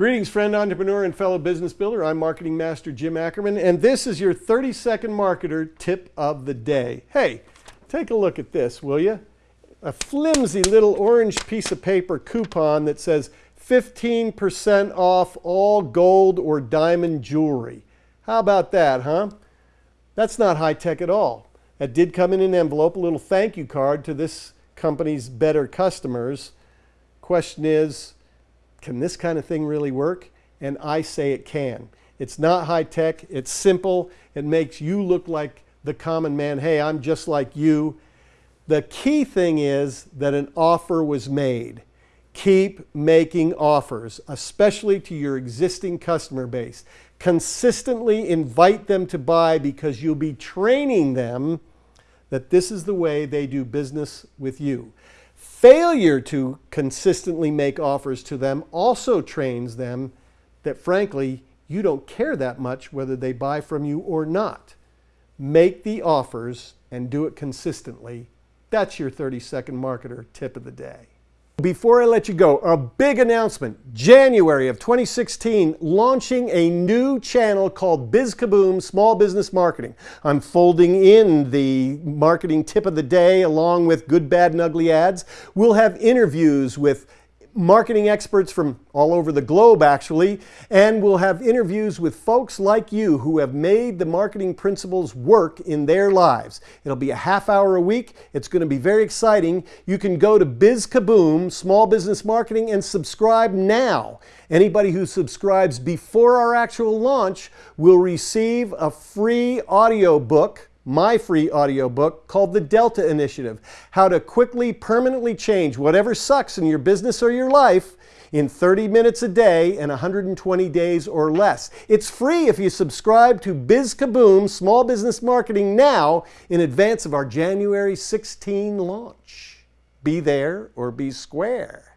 Greetings, friend, entrepreneur, and fellow business builder. I'm Marketing Master Jim Ackerman, and this is your 30 second marketer tip of the day. Hey, take a look at this, will you? A flimsy little orange piece of paper coupon that says 15% off all gold or diamond jewelry. How about that, huh? That's not high tech at all. That did come in an envelope, a little thank you card to this company's better customers. Question is, can this kind of thing really work? And I say it can. It's not high tech, it's simple, it makes you look like the common man. Hey, I'm just like you. The key thing is that an offer was made. Keep making offers, especially to your existing customer base. Consistently invite them to buy because you'll be training them that this is the way they do business with you. Failure to consistently make offers to them also trains them that frankly, you don't care that much whether they buy from you or not. Make the offers and do it consistently. That's your 30 second marketer tip of the day. Before I let you go, a big announcement. January of 2016, launching a new channel called BizKaboom Small Business Marketing. I'm folding in the marketing tip of the day along with good, bad, and ugly ads. We'll have interviews with marketing experts from all over the globe actually, and we'll have interviews with folks like you who have made the marketing principles work in their lives. It'll be a half hour a week. It's going to be very exciting. You can go to BizKaboom, Small Business Marketing, and subscribe now. Anybody who subscribes before our actual launch will receive a free audio book my free audiobook called The Delta Initiative How to Quickly, Permanently Change Whatever Sucks in Your Business or Your Life in 30 minutes a day and 120 days or less. It's free if you subscribe to BizKaboom Small Business Marketing now in advance of our January 16 launch. Be there or be square.